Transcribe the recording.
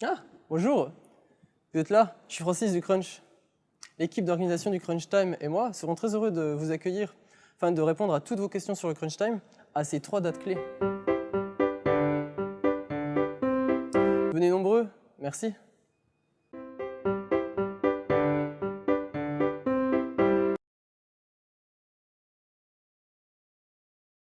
Ah, bonjour Vous êtes là Je suis Francis du Crunch. L'équipe d'organisation du Crunch Time et moi serons très heureux de vous accueillir afin de répondre à toutes vos questions sur le Crunch Time à ces trois dates clés. Venez nombreux, merci.